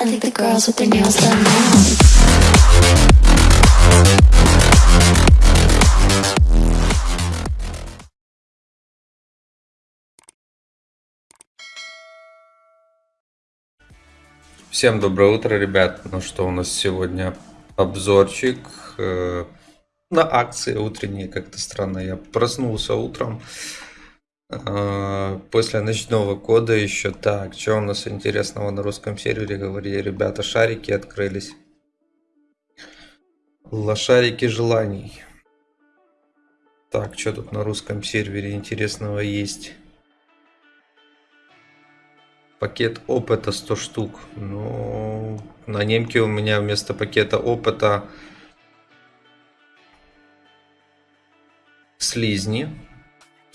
I think the girls with their nails done now. Всем доброе утро, ребят. Ну что, у нас сегодня обзорчик э, на акции утренние. Как-то странно, я проснулся утром э, после ночного кода еще. Так, что у нас интересного на русском сервере говорили? Ребята, шарики открылись. Лошарики желаний. Так, что тут на русском сервере интересного есть? Пакет опыта 100 штук. Ну, на немке у меня вместо пакета опыта слизни.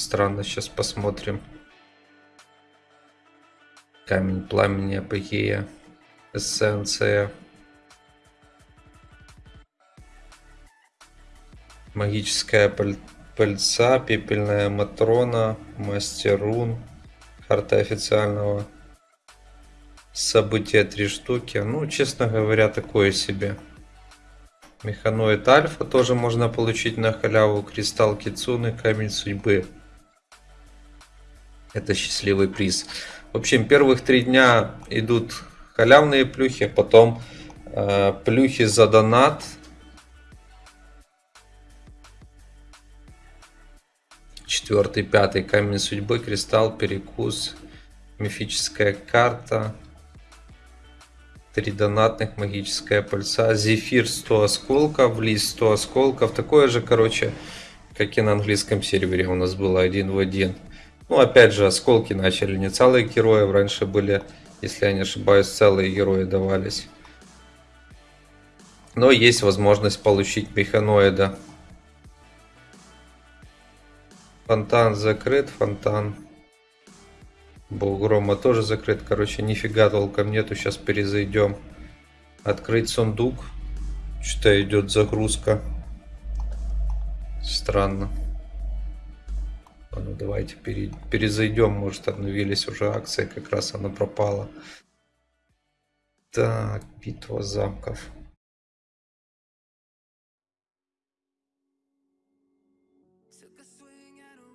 Странно, сейчас посмотрим. Камень пламени апогея. Эссенция. Магическая паль- пыльца, пепельная матрона, мастер рун, карта официального события три штуки. Ну, честно говоря, такое себе. Механоид Альфа тоже можно получить на халяву. Кристалл Кицуны, Камень Судьбы. Это счастливый приз. В общем, первых три дня идут халявные плюхи, потом э, плюхи за донат. Четвертый, пятый камень судьбы, кристалл, перекус, мифическая карта, Три донатных, магическая пыльца, зефир 100 осколков, лист 100 осколков. Такое же, короче, как и на английском сервере у нас было один в один. Ну, опять же, осколки начали не целые герои, раньше были, если я не ошибаюсь, целые герои давались. Но есть возможность получить механоида. Фонтан закрыт, фонтан Бог грома тоже закрыт. Короче, нифига толком нету. Сейчас перезайдем. Открыть сундук. Что-то идет загрузка. Странно. Давайте пере... перезайдем. Может, обновились уже акции. Как раз она пропала. Так, битва замков. Took a swing at a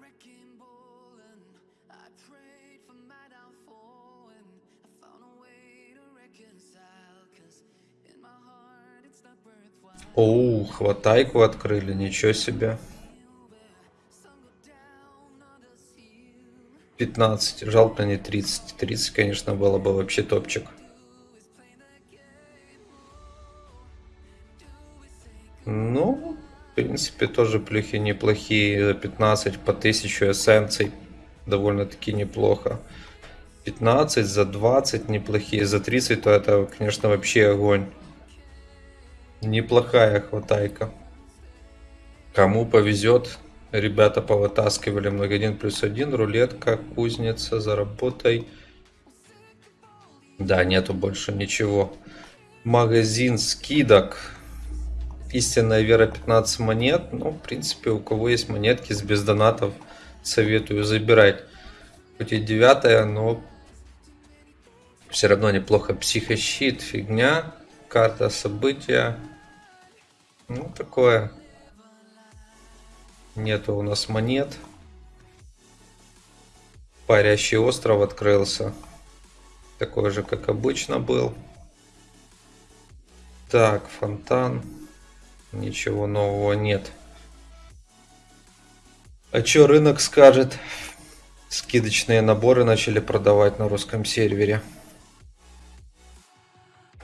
15, жалко не 30. 30, конечно, было бы вообще топчик. Ну, в принципе, тоже плюхи неплохие. За 15 по 1000 эссенций довольно-таки неплохо. 15 за 20 неплохие. За 30 то это, конечно, вообще огонь. Неплохая хватайка. Кому повезет, ребята повытаскивали 1 плюс 1, рулетка, кузница, заработай. Да, нету больше ничего. Магазин скидок. Истинная вера 15 монет. Ну, в принципе, у кого есть монетки с без донатов, советую забирать. Хоть и девятая, но все равно неплохо. Психощит, фигня. Карта события. Ну, такое. Нету у нас монет. Парящий остров открылся. Такой же, как обычно был. Так, фонтан. Ничего нового нет. А чё рынок скажет? Скидочные наборы начали продавать на русском сервере.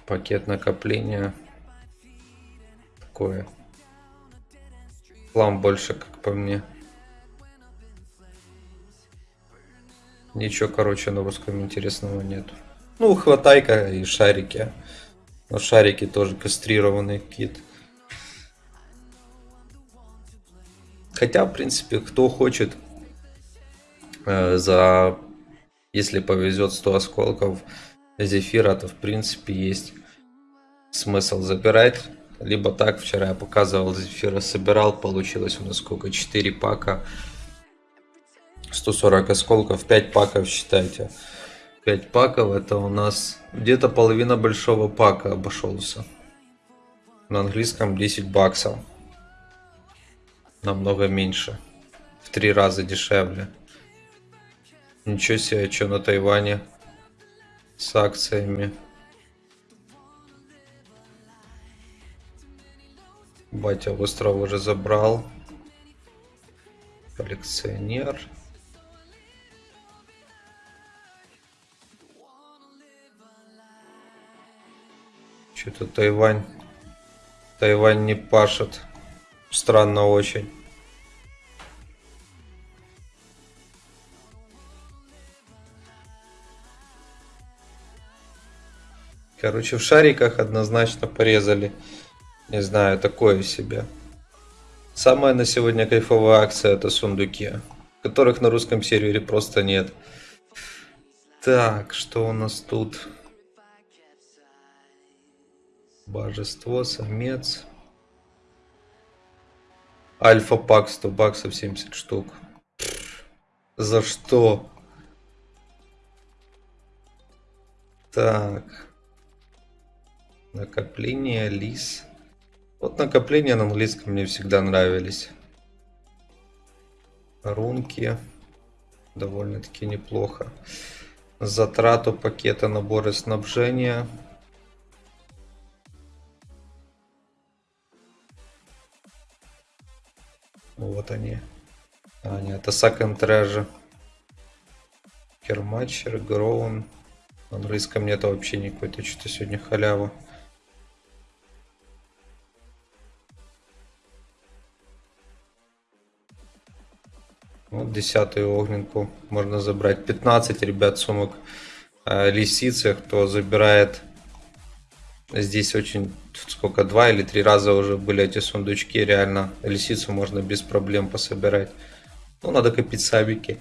Пакет накопления. Такое. Хлам больше, как по мне. Ничего, короче, на русском интересного нету. Ну, хватайка и шарики. Но шарики тоже кастрированный кит. Хотя, в принципе, кто хочет э, за, если повезет 100 осколков зефира, то в принципе есть смысл забирать. Либо так, вчера я показывал зефира, собирал, получилось у нас сколько, 4 пака. 140 осколков, 5 паков считайте. 5 паков, это у нас где-то половина большого пака обошелся. На английском 10 баксов. Намного меньше. В три раза дешевле. Ничего себе, что на Тайване с акциями. Батя остров уже забрал. Коллекционер. Что-то Тайвань. Тайвань не пашет. Странно очень. Короче, в шариках однозначно порезали. Не знаю, такое себе. Самая на сегодня кайфовая акция это сундуки, которых на русском сервере просто нет. Так, что у нас тут? Божество, самец. Альфа пак 100 баксов 70 штук. За что? Так. Накопление, лис. Вот накопления на английском мне всегда нравились. Рунки. Довольно-таки неплохо. Затрату пакета наборы снабжения. Вот они. А, нет, это Second Treasure. Керматчер, Гроун. На английском нет вообще никакой, то что-то сегодня халява. Вот десятую огненку можно забрать. 15, ребят, сумок э, лисицы. Кто забирает здесь очень сколько два или три раза уже были эти сундучки. Реально лисицу можно без проблем пособирать. Ну, надо копить сабики.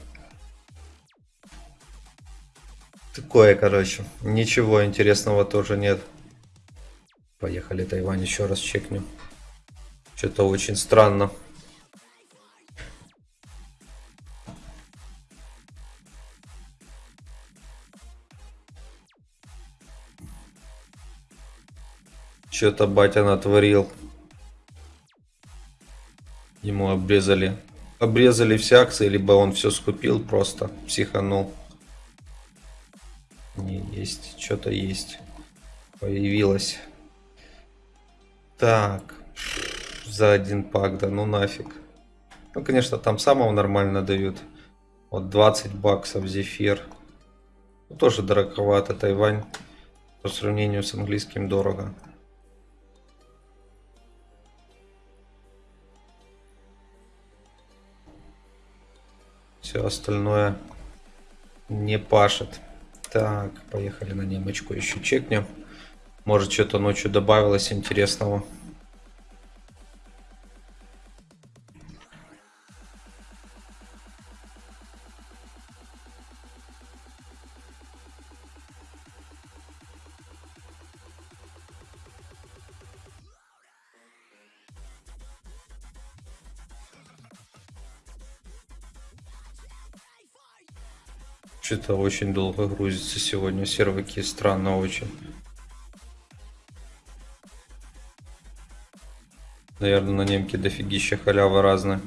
Такое, короче. Ничего интересного тоже нет. Поехали, Тайвань, еще раз чекнем. Что-то очень странно. Что-то батя натворил. Ему обрезали. Обрезали все акции, либо он все скупил просто, психанул. Не, есть, что-то есть. Появилось. Так. За один пак, да ну нафиг. Ну, конечно, там самого нормально дают. Вот 20 баксов зефир. Ну, тоже дороговато Тайвань. По сравнению с английским дорого. Все остальное не пашет. Так, поехали на немочку еще чекнем. Может что-то ночью добавилось интересного. Что-то очень долго грузится сегодня серваки, странно очень. Наверное, на немке дофигища халява разная.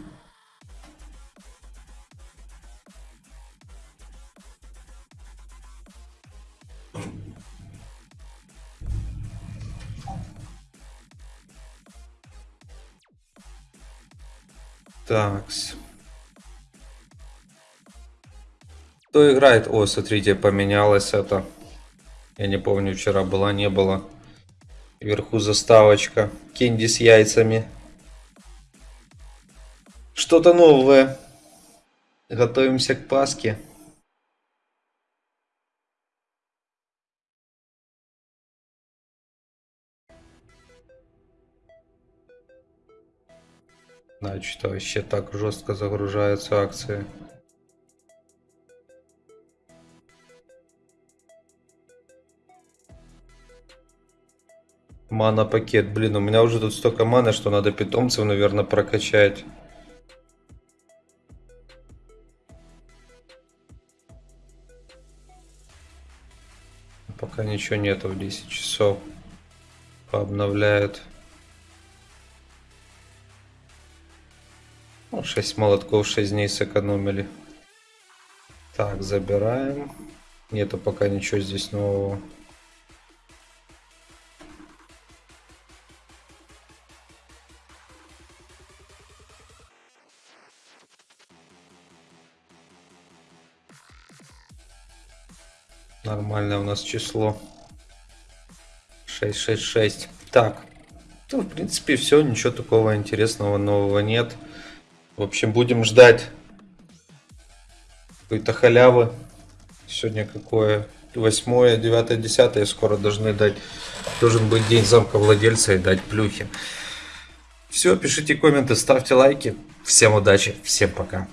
Такс. Кто играет? О, смотрите, поменялось это. Я не помню, вчера была, не было. Вверху заставочка. Кенди с яйцами. Что-то новое. Готовимся к Пасхе. Значит, вообще так жестко загружаются акции. Мана пакет. Блин, у меня уже тут столько маны, что надо питомцев, наверное, прокачать. Пока ничего нету в 10 часов. Пообновляют. Ну, 6 молотков, 6 дней сэкономили. Так, забираем. Нету пока ничего здесь нового. Нормальное у нас число. 666. Так. Ну, в принципе, все. Ничего такого интересного нового нет. В общем, будем ждать какой-то халявы. Сегодня какое? 8, 9, 10 скоро должны дать. Должен быть день замка владельца и дать плюхи. Все, пишите комменты, ставьте лайки. Всем удачи, всем пока.